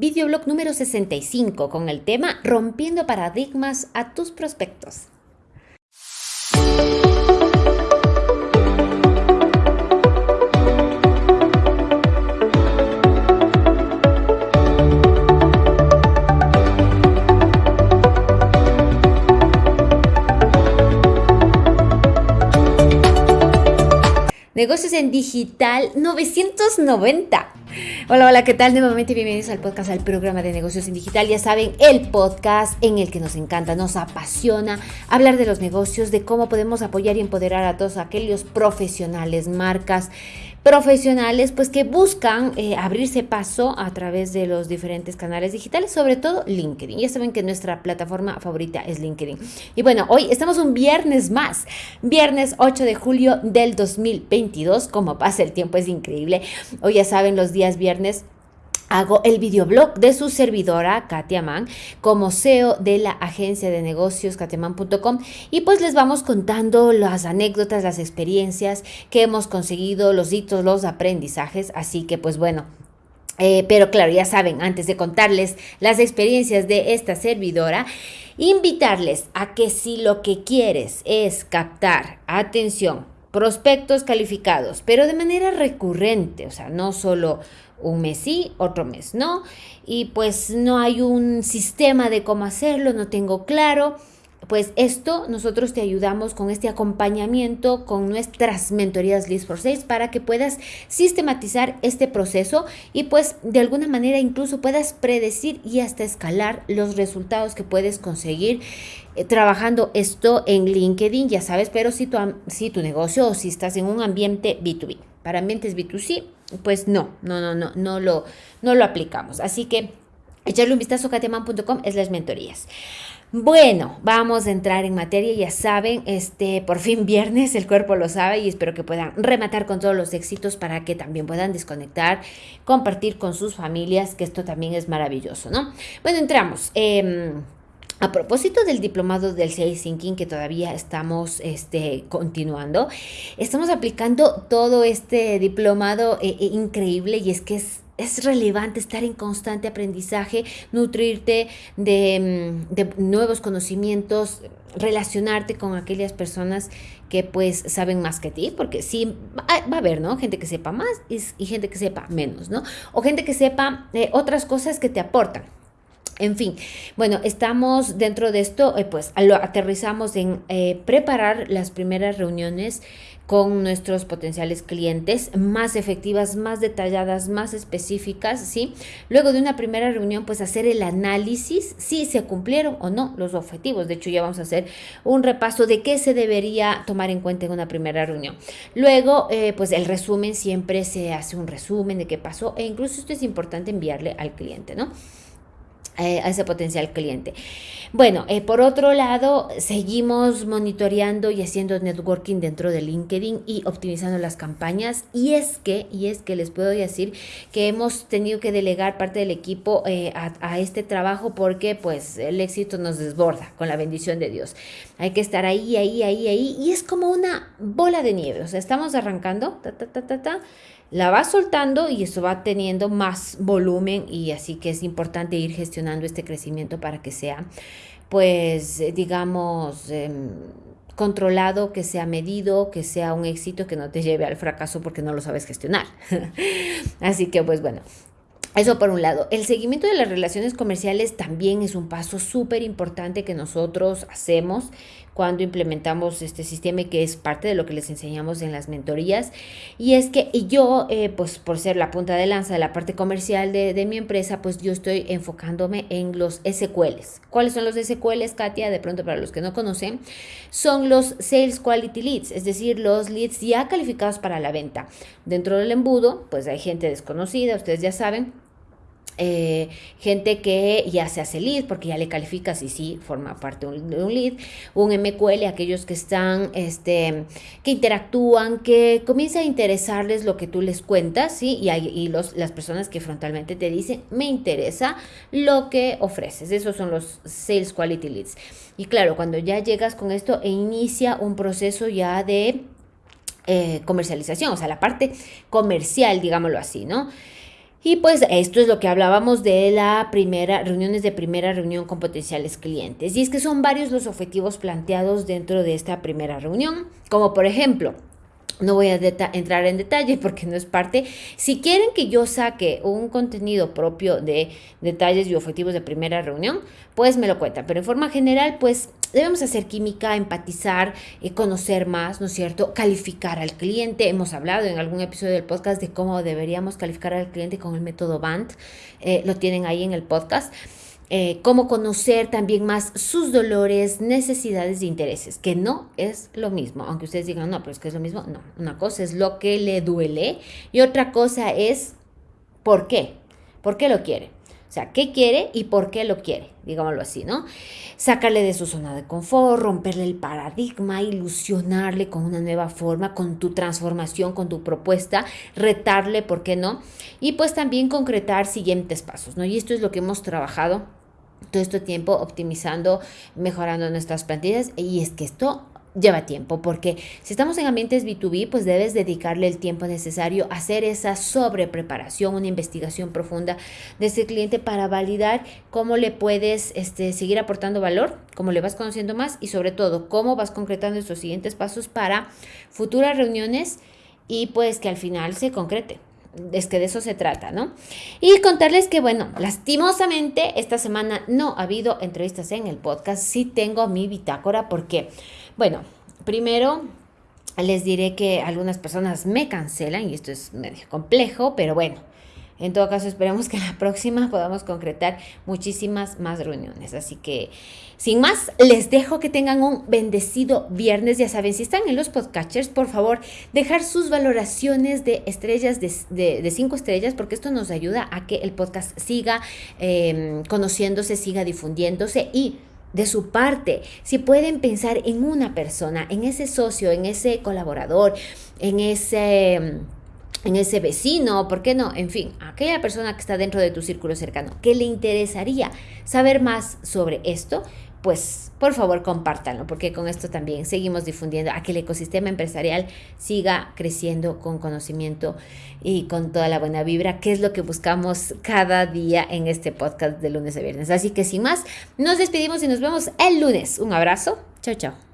videoblog número 65 con el tema Rompiendo paradigmas a tus prospectos. Negocios en Digital 990. Hola, hola, ¿qué tal? Nuevamente bienvenidos al podcast, al programa de negocios en digital. Ya saben, el podcast en el que nos encanta, nos apasiona hablar de los negocios, de cómo podemos apoyar y empoderar a todos aquellos profesionales, marcas, profesionales pues que buscan eh, abrirse paso a través de los diferentes canales digitales, sobre todo LinkedIn. Ya saben que nuestra plataforma favorita es LinkedIn. Y bueno, hoy estamos un viernes más, viernes 8 de julio del 2022, como pasa el tiempo es increíble. Hoy ya saben los días viernes hago el videoblog de su servidora, Katia Mann, como CEO de la agencia de negocios katiaman.com y pues les vamos contando las anécdotas, las experiencias que hemos conseguido, los hitos, los aprendizajes, así que pues bueno, eh, pero claro, ya saben, antes de contarles las experiencias de esta servidora, invitarles a que si lo que quieres es captar atención, prospectos calificados, pero de manera recurrente, o sea, no solo un mes sí, otro mes no, y pues no hay un sistema de cómo hacerlo, no tengo claro. Pues esto nosotros te ayudamos con este acompañamiento con nuestras mentorías List for Sales para que puedas sistematizar este proceso y pues de alguna manera incluso puedas predecir y hasta escalar los resultados que puedes conseguir eh, trabajando esto en LinkedIn, ya sabes, pero si tu, si tu negocio o si estás en un ambiente B2B. Para ambientes B2C, pues no, no, no, no, no lo, no lo aplicamos. Así que echarle un vistazo a kateman.com es las mentorías. Bueno, vamos a entrar en materia, ya saben, este por fin viernes, el cuerpo lo sabe y espero que puedan rematar con todos los éxitos para que también puedan desconectar, compartir con sus familias, que esto también es maravilloso, ¿no? Bueno, entramos. Eh, a propósito del diplomado del CI Thinking que todavía estamos este, continuando, estamos aplicando todo este diplomado eh, eh, increíble y es que es, es relevante estar en constante aprendizaje, nutrirte de, mm, de, nuevos conocimientos, relacionarte con aquellas personas que pues saben más que ti, porque sí, va, a haber, ¿no? Gente que sepa más y, gente que sepa menos, ¿no? O gente que sepa eh, otras cosas que te aportan. En fin, bueno, estamos dentro de esto, eh, pues lo aterrizamos en eh, preparar las primeras reuniones con nuestros potenciales clientes más efectivas, más detalladas, más específicas, ¿sí? Luego de una primera reunión, pues hacer el análisis si se cumplieron o no los objetivos. De hecho, ya vamos a hacer un repaso de qué se debería tomar en cuenta en una primera reunión. Luego, eh, pues el resumen, siempre se hace un resumen de qué pasó e incluso esto es importante enviarle al cliente, ¿no? A ese potencial cliente. Bueno, eh, por otro lado, seguimos monitoreando y haciendo networking dentro de LinkedIn y optimizando las campañas. Y es que, y es que les puedo decir que hemos tenido que delegar parte del equipo eh, a, a, este trabajo porque pues el éxito nos desborda con la bendición de Dios. Hay que estar ahí, ahí, ahí, ahí. Y es como una bola de nieve. O sea, estamos arrancando, ta, ta, ta, ta, ta la va soltando y eso va teniendo más volumen y así que es importante ir gestionando este crecimiento para que sea pues digamos eh, controlado, que sea medido, que sea un éxito, que no te lleve al fracaso porque no lo sabes gestionar. así que pues bueno, eso por un lado. El seguimiento de las relaciones comerciales también es un paso súper importante que nosotros hacemos cuando implementamos este sistema y que es parte de lo que les enseñamos en las mentorías. Y es que yo, eh, pues por ser la punta de lanza de la parte comercial de, de, mi empresa, pues yo estoy enfocándome en los SQLs. ¿Cuáles son los SQLs, Katia? De pronto para los que no conocen, son los Sales Quality Leads, es decir, los leads ya calificados para la venta. Dentro del embudo, pues hay gente desconocida, ustedes ya saben, eh, gente que ya se hace lead porque ya le calificas y sí forma parte de un lead, un MQL, aquellos que están, este, que interactúan, que comienza a interesarles lo que tú les cuentas, ¿sí? Y, los, las personas que frontalmente te dicen, me interesa lo que ofreces, esos son los Sales Quality Leads. Y claro, cuando ya llegas con esto e inicia un proceso ya de eh, comercialización, o sea, la parte comercial, digámoslo así, ¿no? Y pues esto es lo que hablábamos de la primera, reuniones de primera reunión con potenciales clientes. Y es que son varios los objetivos planteados dentro de esta primera reunión, como por ejemplo, no voy a entrar en detalle porque no es parte. Si quieren que yo saque un contenido propio de detalles y objetivos de primera reunión, pues me lo cuentan. Pero en forma general, pues debemos hacer química, empatizar, eh, conocer más, ¿no es cierto? Calificar al cliente. Hemos hablado en algún episodio del podcast de cómo deberíamos calificar al cliente con el método BANT. Eh, lo tienen ahí en el podcast. Eh, cómo conocer también más sus dolores, necesidades e intereses, que no es lo mismo, aunque ustedes digan, no, pero es que es lo mismo, no, una cosa es lo que le duele y otra cosa es por qué, por qué lo quiere. O sea, qué quiere y por qué lo quiere, digámoslo así, ¿no? Sacarle de su zona de confort, romperle el paradigma, ilusionarle con una nueva forma, con tu transformación, con tu propuesta, retarle, ¿por qué no? Y pues también concretar siguientes pasos, ¿no? Y esto es lo que hemos trabajado todo este tiempo optimizando, mejorando nuestras plantillas y es que esto lleva tiempo, porque si estamos en ambientes B2B, pues debes dedicarle el tiempo necesario a hacer esa sobrepreparación, una investigación profunda de ese cliente para validar cómo le puedes este, seguir aportando valor, cómo le vas conociendo más y sobre todo cómo vas concretando estos siguientes pasos para futuras reuniones y pues que al final se concrete es que de eso se trata, ¿no? Y contarles que, bueno, lastimosamente esta semana no ha habido entrevistas en el podcast, sí tengo mi bitácora porque, bueno, primero les diré que algunas personas me cancelan y esto es medio complejo, pero bueno, en todo caso, esperemos que la próxima podamos concretar muchísimas más reuniones. Así que, sin más, les dejo que tengan un bendecido viernes. Ya saben, si están en los podcatchers, por favor, dejar sus valoraciones de estrellas, de, cinco estrellas, porque esto nos ayuda a que el podcast siga em, conociéndose, siga difundiéndose y de su parte, si pueden pensar en una persona, en ese socio, en ese colaborador, en ese em, en ese vecino, ¿por qué no? En fin, aquella persona que está dentro de tu círculo cercano, que le interesaría saber más sobre esto, pues por favor compártanlo, porque con esto también seguimos difundiendo a que el ecosistema empresarial siga creciendo con conocimiento y con toda la buena vibra, que es lo que buscamos cada día en este podcast de lunes a viernes. Así que sin más, nos despedimos y nos vemos el lunes. Un abrazo. Chao, chao.